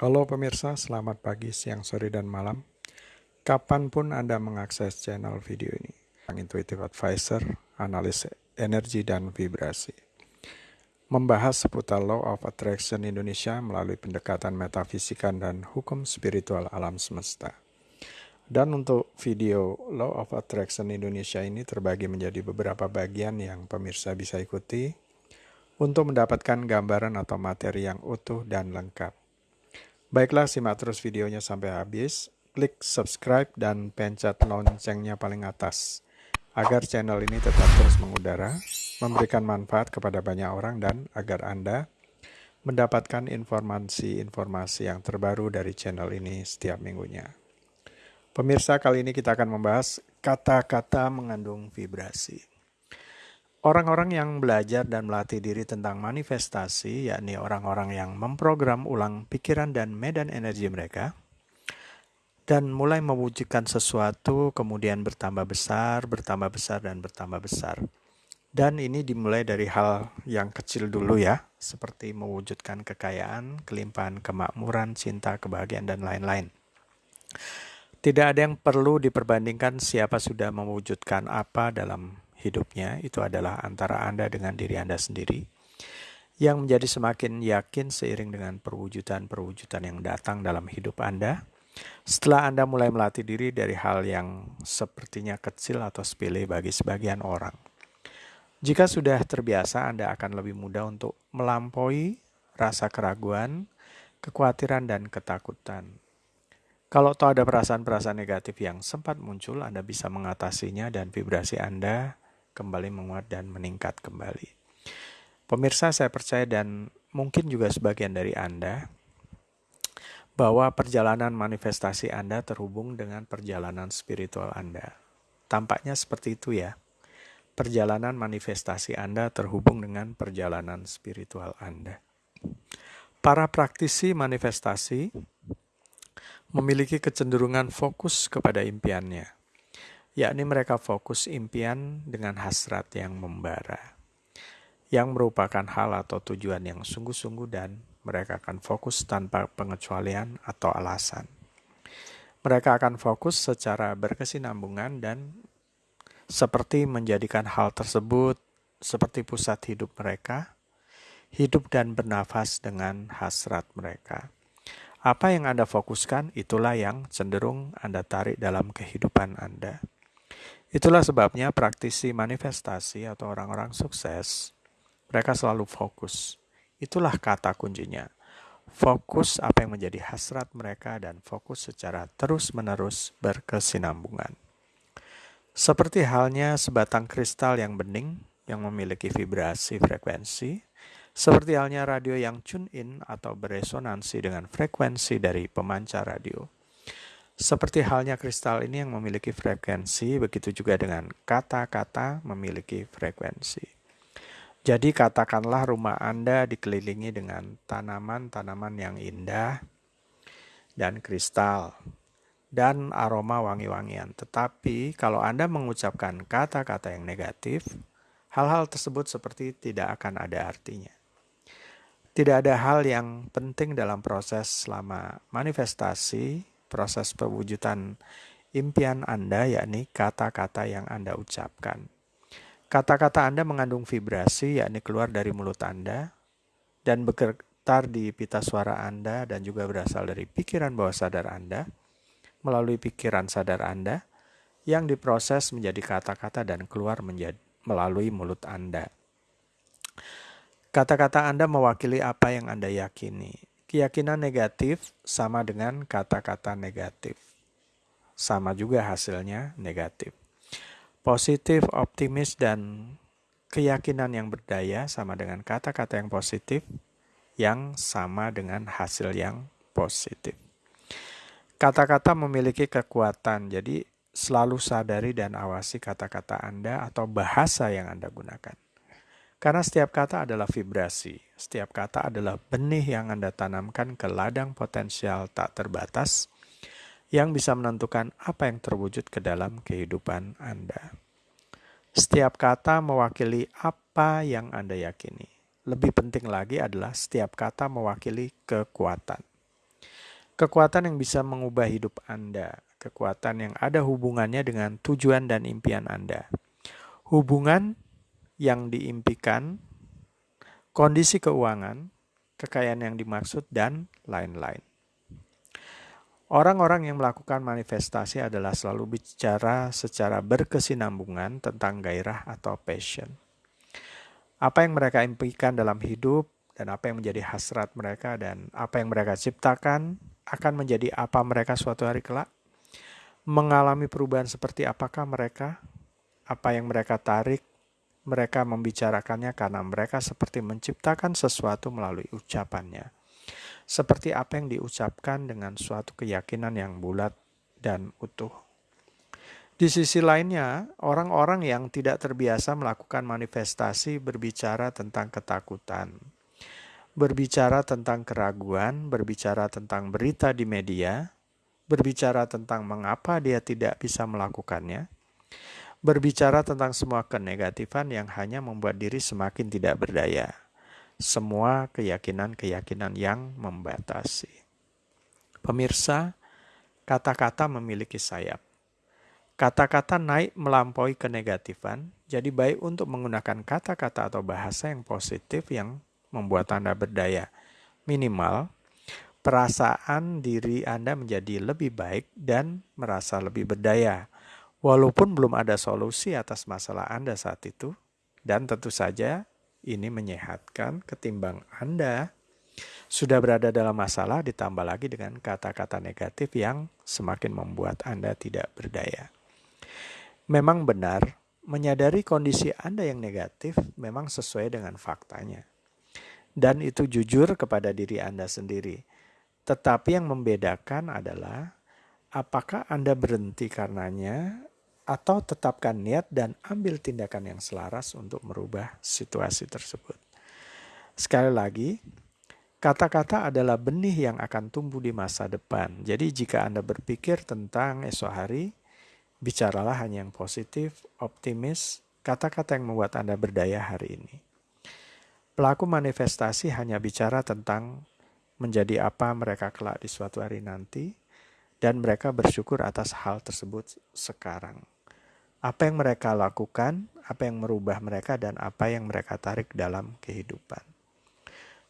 Halo pemirsa, selamat pagi, siang, sore, dan malam. Kapan pun Anda mengakses channel video ini. Intuitive Advisor, analis energi dan vibrasi. Membahas seputar Law of Attraction Indonesia melalui pendekatan metafisika dan hukum spiritual alam semesta. Dan untuk video Law of Attraction Indonesia ini terbagi menjadi beberapa bagian yang pemirsa bisa ikuti untuk mendapatkan gambaran atau materi yang utuh dan lengkap. Baiklah, simak terus videonya sampai habis. Klik subscribe dan pencet loncengnya paling atas agar channel ini tetap terus mengudara, memberikan manfaat kepada banyak orang dan agar Anda mendapatkan informasi-informasi yang terbaru dari channel ini setiap minggunya. Pemirsa, kali ini kita akan membahas kata-kata mengandung vibrasi. Orang-orang yang belajar dan melatih diri tentang manifestasi, yakni orang-orang yang memprogram ulang pikiran dan medan energi mereka, dan mulai mewujudkan sesuatu, kemudian bertambah besar, bertambah besar, dan bertambah besar. Dan ini dimulai dari hal yang kecil dulu ya, seperti mewujudkan kekayaan, kelimpahan, kemakmuran, cinta, kebahagiaan, dan lain-lain. Tidak ada yang perlu diperbandingkan siapa sudah mewujudkan apa dalam hidupnya itu adalah antara Anda dengan diri Anda sendiri yang menjadi semakin yakin seiring dengan perwujudan-perwujudan yang datang dalam hidup Anda. Setelah Anda mulai melatih diri dari hal yang sepertinya kecil atau sepele bagi sebagian orang. Jika sudah terbiasa, Anda akan lebih mudah untuk melampaui rasa keraguan, kekhawatiran, dan ketakutan. Kalau tahu ada perasaan-perasaan negatif yang sempat muncul, Anda bisa mengatasinya dan vibrasi Anda kembali menguat dan meningkat kembali. Pemirsa, saya percaya dan mungkin juga sebagian dari Anda bahwa perjalanan manifestasi Anda terhubung dengan perjalanan spiritual Anda. Tampaknya seperti itu ya. Perjalanan manifestasi Anda terhubung dengan perjalanan spiritual Anda. Para praktisi manifestasi memiliki kecenderungan fokus kepada impiannya yakni mereka fokus impian dengan hasrat yang membara, yang merupakan hal atau tujuan yang sungguh-sungguh dan mereka akan fokus tanpa pengecualian atau alasan. Mereka akan fokus secara berkesinambungan dan seperti menjadikan hal tersebut seperti pusat hidup mereka, hidup dan bernafas dengan hasrat mereka. Apa yang Anda fokuskan, itulah yang cenderung Anda tarik dalam kehidupan Anda. Itulah sebabnya praktisi manifestasi atau orang-orang sukses, mereka selalu fokus. Itulah kata kuncinya. Fokus apa yang menjadi hasrat mereka dan fokus secara terus-menerus berkesinambungan. Seperti halnya sebatang kristal yang bening yang memiliki vibrasi frekuensi, seperti halnya radio yang tune in atau beresonansi dengan frekuensi dari pemancar radio seperti halnya kristal ini yang memiliki frekuensi, begitu juga dengan kata-kata memiliki frekuensi. Jadi katakanlah rumah Anda dikelilingi dengan tanaman-tanaman yang indah dan kristal dan aroma wangi-wangian. Tetapi kalau Anda mengucapkan kata-kata yang negatif, hal-hal tersebut seperti tidak akan ada artinya. Tidak ada hal yang penting dalam proses selama manifestasi proses pewujudan impian Anda, yakni kata-kata yang Anda ucapkan. Kata-kata Anda mengandung vibrasi, yakni keluar dari mulut Anda, dan bergetar di pita suara Anda dan juga berasal dari pikiran bawah sadar Anda, melalui pikiran sadar Anda, yang diproses menjadi kata-kata dan keluar menjadi, melalui mulut Anda. Kata-kata Anda mewakili apa yang Anda yakini. Keyakinan negatif sama dengan kata-kata negatif. Sama juga hasilnya negatif. Positif, optimis, dan keyakinan yang berdaya sama dengan kata-kata yang positif yang sama dengan hasil yang positif. Kata-kata memiliki kekuatan, jadi selalu sadari dan awasi kata-kata Anda atau bahasa yang Anda gunakan. Karena setiap kata adalah vibrasi, setiap kata adalah benih yang Anda tanamkan ke ladang potensial tak terbatas yang bisa menentukan apa yang terwujud ke dalam kehidupan Anda. Setiap kata mewakili apa yang Anda yakini. Lebih penting lagi adalah setiap kata mewakili kekuatan. Kekuatan yang bisa mengubah hidup Anda, kekuatan yang ada hubungannya dengan tujuan dan impian Anda. Hubungan yang diimpikan, kondisi keuangan, kekayaan yang dimaksud, dan lain-lain. Orang-orang yang melakukan manifestasi adalah selalu bicara secara berkesinambungan tentang gairah atau passion. Apa yang mereka impikan dalam hidup dan apa yang menjadi hasrat mereka dan apa yang mereka ciptakan akan menjadi apa mereka suatu hari kelak. Mengalami perubahan seperti apakah mereka, apa yang mereka tarik, mereka membicarakannya karena mereka seperti menciptakan sesuatu melalui ucapannya. Seperti apa yang diucapkan dengan suatu keyakinan yang bulat dan utuh. Di sisi lainnya, orang-orang yang tidak terbiasa melakukan manifestasi berbicara tentang ketakutan, berbicara tentang keraguan, berbicara tentang berita di media, berbicara tentang mengapa dia tidak bisa melakukannya, berbicara tentang semua kenegatifan yang hanya membuat diri semakin tidak berdaya, semua keyakinan-keyakinan yang membatasi. Pemirsa, kata-kata memiliki sayap Kata-kata naik melampaui kenegatifan, jadi baik untuk menggunakan kata-kata atau bahasa yang positif yang membuat Anda berdaya. Minimal, perasaan diri Anda menjadi lebih baik dan merasa lebih berdaya. Walaupun belum ada solusi atas masalah Anda saat itu, dan tentu saja ini menyehatkan ketimbang Anda sudah berada dalam masalah ditambah lagi dengan kata-kata negatif yang semakin membuat Anda tidak berdaya. Memang benar, menyadari kondisi Anda yang negatif memang sesuai dengan faktanya. Dan itu jujur kepada diri Anda sendiri. Tetapi yang membedakan adalah apakah Anda berhenti karenanya atau tetapkan niat dan ambil tindakan yang selaras untuk merubah situasi tersebut. Sekali lagi, kata-kata adalah benih yang akan tumbuh di masa depan. Jadi jika Anda berpikir tentang esok hari, Bicaralah hanya yang positif, optimis, kata-kata yang membuat Anda berdaya hari ini. Pelaku manifestasi hanya bicara tentang menjadi apa mereka kelak di suatu hari nanti, dan mereka bersyukur atas hal tersebut sekarang. Apa yang mereka lakukan, apa yang merubah mereka, dan apa yang mereka tarik dalam kehidupan.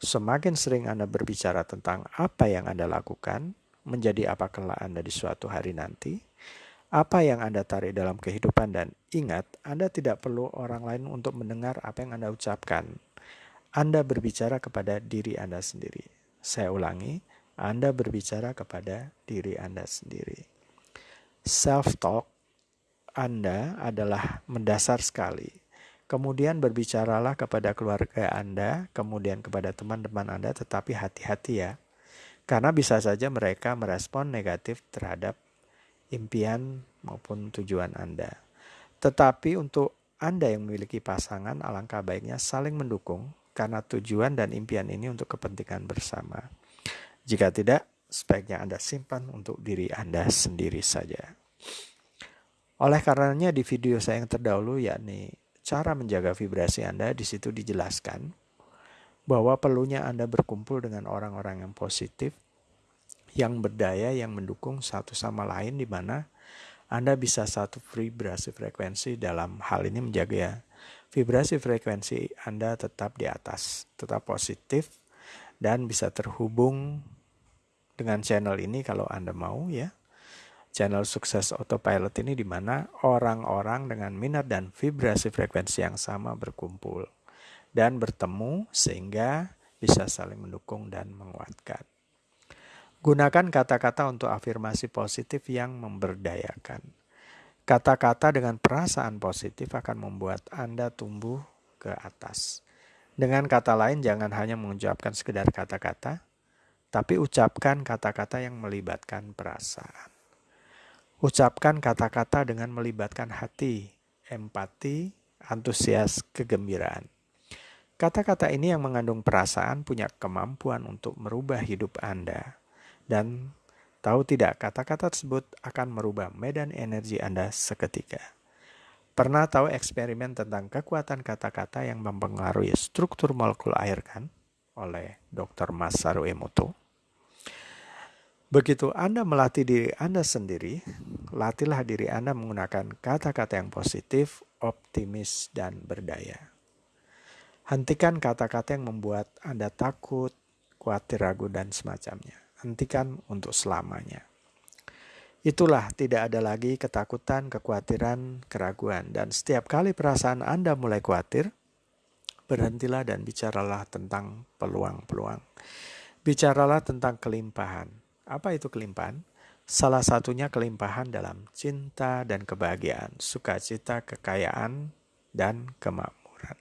Semakin sering Anda berbicara tentang apa yang Anda lakukan, menjadi apa kelak Anda di suatu hari nanti, apa yang Anda tarik dalam kehidupan dan ingat, Anda tidak perlu orang lain untuk mendengar apa yang Anda ucapkan. Anda berbicara kepada diri Anda sendiri. Saya ulangi, Anda berbicara kepada diri Anda sendiri. Self-talk Anda adalah mendasar sekali. Kemudian berbicaralah kepada keluarga Anda, kemudian kepada teman-teman Anda, tetapi hati-hati ya. Karena bisa saja mereka merespon negatif terhadap impian maupun tujuan Anda. Tetapi untuk Anda yang memiliki pasangan, alangkah baiknya saling mendukung karena tujuan dan impian ini untuk kepentingan bersama. Jika tidak, sebaiknya Anda simpan untuk diri Anda sendiri saja. Oleh karenanya di video saya yang terdahulu yakni cara menjaga vibrasi Anda di situ dijelaskan bahwa perlunya Anda berkumpul dengan orang-orang yang positif yang berdaya yang mendukung satu sama lain di mana Anda bisa satu vibrasi frekuensi dalam hal ini menjaga ya vibrasi frekuensi Anda tetap di atas, tetap positif dan bisa terhubung dengan channel ini kalau Anda mau ya. Channel sukses autopilot ini di mana orang-orang dengan minat dan vibrasi frekuensi yang sama berkumpul dan bertemu sehingga bisa saling mendukung dan menguatkan. Gunakan kata-kata untuk afirmasi positif yang memberdayakan. Kata-kata dengan perasaan positif akan membuat Anda tumbuh ke atas. Dengan kata lain, jangan hanya mengucapkan sekedar kata-kata, tapi ucapkan kata-kata yang melibatkan perasaan. Ucapkan kata-kata dengan melibatkan hati, empati, antusias, kegembiraan. Kata-kata ini yang mengandung perasaan punya kemampuan untuk merubah hidup Anda dan tahu tidak kata-kata tersebut akan merubah medan energi Anda seketika. Pernah tahu eksperimen tentang kekuatan kata-kata yang mempengaruhi struktur molekul air kan? Oleh Dr. Masaru Emoto. Begitu Anda melatih diri Anda sendiri, latihlah diri Anda menggunakan kata-kata yang positif, optimis, dan berdaya. Hentikan kata-kata yang membuat Anda takut, khawatir, ragu, dan semacamnya. Hentikan untuk selamanya. Itulah tidak ada lagi ketakutan, kekhawatiran, keraguan. Dan setiap kali perasaan Anda mulai khawatir, berhentilah dan bicaralah tentang peluang-peluang. Bicaralah tentang kelimpahan. Apa itu kelimpahan? Salah satunya kelimpahan dalam cinta dan kebahagiaan, sukacita, kekayaan, dan kemakmuran.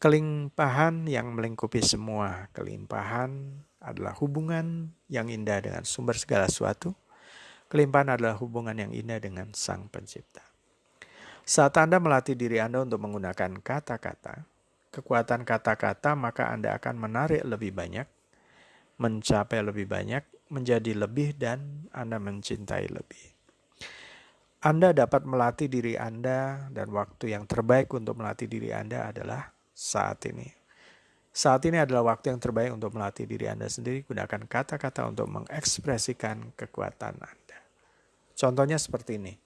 Kelimpahan yang melingkupi semua kelimpahan adalah hubungan yang indah dengan sumber segala sesuatu, Kelimpahan adalah hubungan yang indah dengan Sang Pencipta. Saat Anda melatih diri Anda untuk menggunakan kata-kata, kekuatan kata-kata, maka Anda akan menarik lebih banyak, mencapai lebih banyak, menjadi lebih, dan Anda mencintai lebih. Anda dapat melatih diri Anda, dan waktu yang terbaik untuk melatih diri Anda adalah saat ini. Saat ini adalah waktu yang terbaik untuk melatih diri Anda sendiri. Gunakan kata-kata untuk mengekspresikan kekuatan Anda. Contohnya seperti ini.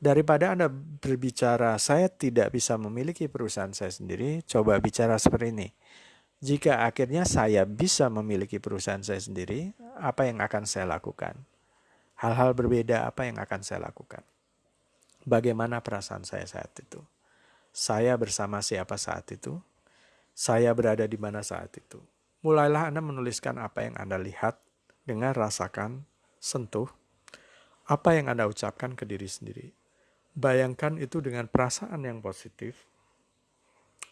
Daripada Anda berbicara, saya tidak bisa memiliki perusahaan saya sendiri, coba bicara seperti ini. Jika akhirnya saya bisa memiliki perusahaan saya sendiri, apa yang akan saya lakukan? Hal-hal berbeda apa yang akan saya lakukan? Bagaimana perasaan saya saat itu? Saya bersama siapa saat itu? Saya berada di mana saat itu? Mulailah Anda menuliskan apa yang Anda lihat, dengar, rasakan, sentuh, apa yang Anda ucapkan ke diri sendiri. Bayangkan itu dengan perasaan yang positif.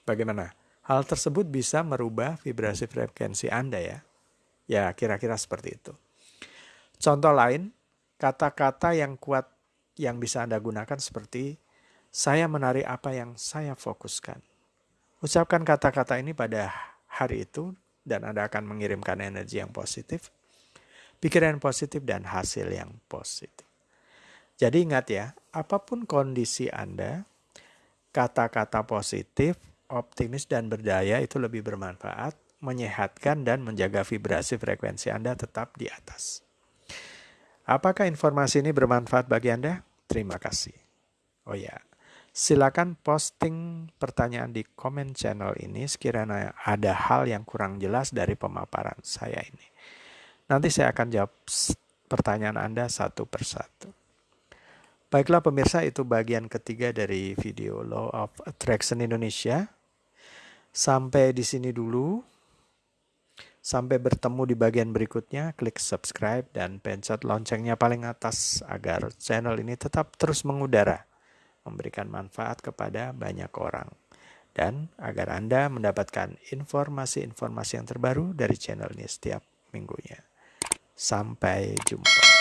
Bagaimana? Hal tersebut bisa merubah vibrasi frekuensi Anda ya. Ya, kira-kira seperti itu. Contoh lain, kata-kata yang kuat yang bisa Anda gunakan seperti saya menarik apa yang saya fokuskan. Ucapkan kata-kata ini pada hari itu dan Anda akan mengirimkan energi yang positif, pikiran positif dan hasil yang positif. Jadi ingat ya, apa pun kondisi Anda, kata-kata positif, optimis dan berdaya itu lebih bermanfaat, menyehatkan dan menjaga vibrasi frekuensi Anda tetap di atas. Apakah informasi ini bermanfaat bagi Anda? Terima kasih. Oh ya, silakan posting pertanyaan di komen channel ini sekiranya ada hal yang kurang jelas dari pemaparan saya ini. Nanti saya akan jawab pertanyaan Anda satu persatu. Baiklah pemirsa itu bagian ketiga dari video Law of Attraction Indonesia. Sampai di sini dulu. Sampai bertemu di bagian berikutnya, klik subscribe dan pencet loncengnya paling atas agar channel ini tetap terus mengudara, memberikan manfaat kepada banyak orang. Dan agar Anda mendapatkan informasi-informasi yang terbaru dari channel ini setiap minggunya. Sampai jumpa.